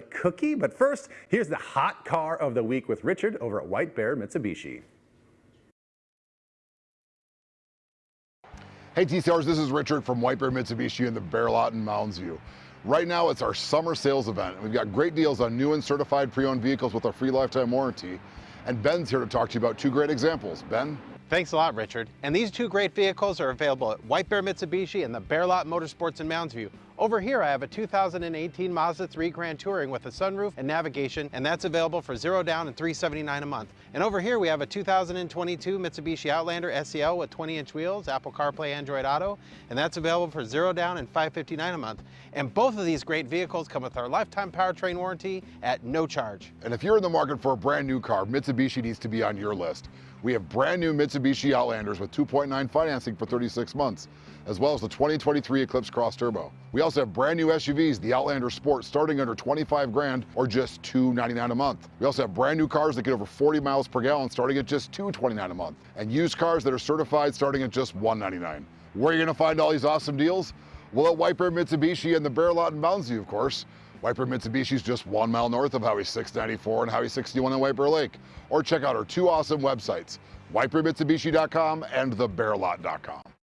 cookie. But first, here's the hot car of the week with Richard over at White Bear Mitsubishi. Hey TCRs, this is Richard from White Bear Mitsubishi in the Bear Lot in Mounds View. Right now it's our summer sales event. We've got great deals on new and certified pre-owned vehicles with a free lifetime warranty. And Ben's here to talk to you about two great examples. Ben? Thanks a lot, Richard. And these two great vehicles are available at White Bear Mitsubishi and the Bear Lot Motorsports in Mounds View. Over here I have a 2018 Mazda 3 Grand Touring with a sunroof and navigation, and that's available for zero down and 379 a month. And over here we have a 2022 Mitsubishi Outlander SEL with 20-inch wheels, Apple CarPlay, Android Auto, and that's available for zero down and 559 a month. And both of these great vehicles come with our lifetime powertrain warranty at no charge. And if you're in the market for a brand new car, Mitsubishi needs to be on your list. We have brand new Mitsubishi Outlanders with 2.9 financing for 36 months, as well as the 2023 Eclipse Cross Turbo. We also have brand new SUVs, the Outlander Sport, starting under 25 grand or just 299 a month. We also have brand new cars that get over 40 miles per gallon starting at just 229 a month, and used cars that are certified starting at just 199. Where are you gonna find all these awesome deals? Well, at Bear Mitsubishi and the Bear Lot in Moundsview, of course. Bear Mitsubishi is just one mile north of Highway 694 and Highway 61 in Bear Lake. Or check out our two awesome websites, whitebearmitsubishi.com and thebearlot.com.